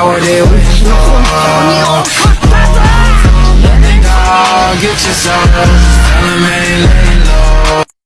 got what they wish for. Let the dog get yourself.